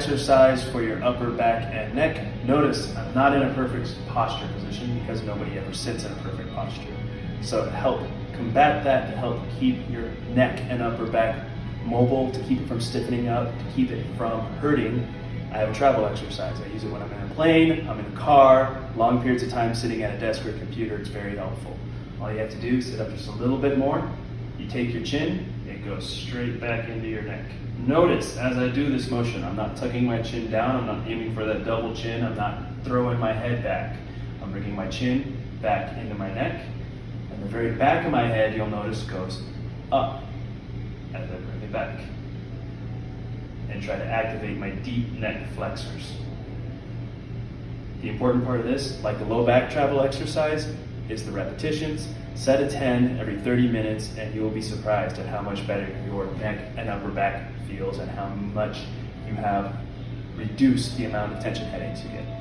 Exercise for your upper back and neck. Notice I'm not in a perfect posture position because nobody ever sits in a perfect posture. So to help combat that, to help keep your neck and upper back mobile, to keep it from stiffening up, to keep it from hurting, I have a travel exercise. I use it when I'm in a plane, I'm in a car, long periods of time sitting at a desk or a computer. It's very helpful. All you have to do is sit up just a little bit more. You take your chin, it goes straight back into your neck. Notice as I do this motion, I'm not tucking my chin down, I'm not aiming for that double chin, I'm not throwing my head back. I'm bringing my chin back into my neck, and the very back of my head, you'll notice, goes up as I bring it back. And try to activate my deep neck flexors. The important part of this, like the low back travel exercise, is the repetitions. Set a 10 every 30 minutes and you will be surprised at how much better your neck and upper back feels and how much you have reduced the amount of tension headaches you get.